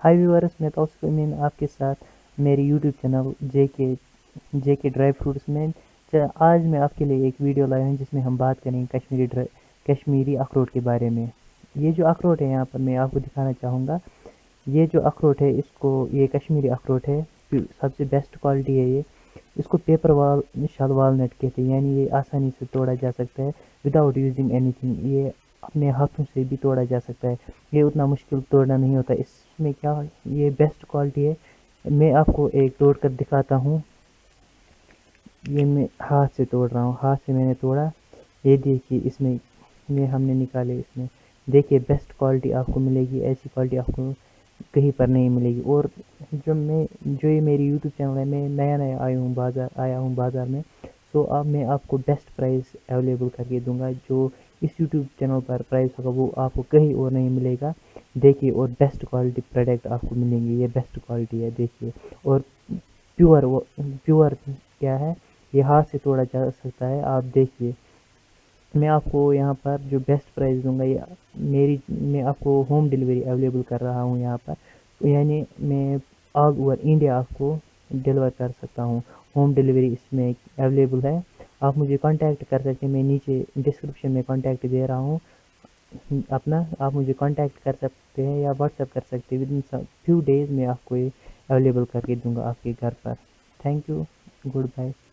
हाय viewers, मैं तौसीफ अमीन आपके साथ मेरे यूट्यूब चैनल जे के जे के ड्राई फ्रूट्स में आज मैं आपके लिए एक वीडियो लाया हूँ जिसमें हम बात करेंगे कश्मीरी ड्राई कश्मीरी अखरोट के बारे में। ये जो अखरोट है यहाँ पर मैं आपको दिखाना चाहूँगा। ये जो अखरोट है, इसको, ये कश्मीरी अखरोट है, सबसे बेस्ट क्वालिटी है ये। इसको पेपर वाल शाल वालनट कहते हैं। यानी ये आसानी से तोड़ा जा सकता है। विदाउट यूजिंग एनीथिंग ये अपने हाथों से भी तोड़ा जा सकता है। ये उतना मुश्किल तोड़ना नहीं होता। इसमें क्या, ये बेस्ट क्वालिटी है। मैं आपको एक तोड़ कर दिखाता हूँ। ये मैं हाथ से तोड़ रहा हूँ। हाथ से मैंने तोड़ा। ये देखिए, इसमें में हमने निकाले इसमें। देखिए बेस्ट क्वालिटी आपको मिलेगी। ऐसी क्वालिटी आपको कहीं पर नहीं मिलेगी। और जो मैं, जो ये मेरी यूट्यूब चैनल है, मैं नया नया आया हूँ बाज़ार, आया हूँ बाज़ार में सो अब मैं आपको बेस्ट प्राइस अवेलेबल करके दूँगा, जो इस यूट्यूब चैनल पर प्राइस होगा, वो आपको कहीं और नहीं मिलेगा। देखिए, और बेस्ट क्वालिटी प्रोडक्ट आपको मिलेंगे, ये बेस्ट क्वालिटी है, देखिए। और प्योर वो प्योर क्या है? ये हाथ से तोड़ा जा सकता है, आप देखिए। मैं आपको यहाँ पर जो बेस्ट प्राइस दूँगा, ये मेरी, मैं आपको होम डिलीवरी अवेलेबल कर रहा हूँ यहाँ पर। यानी मैं ऑल ओवर इंडिया आपको डिलीवर कर सकता हूँ। होम डिलीवरी इसमें अवेलेबल है। आप मुझे कांटेक्ट कर सकते हैं। मैं नीचे डिस्क्रिप्शन में कांटेक्ट दे रहा हूँ। अपना, आप मुझे कांटेक्ट कर सकते हैं या व्हाट्सएप कर सकते हैं। विद इन फ्यू डेज़ में आपको ये अवेलेबल करके दूँगा आपके घर पर। Thank you good bye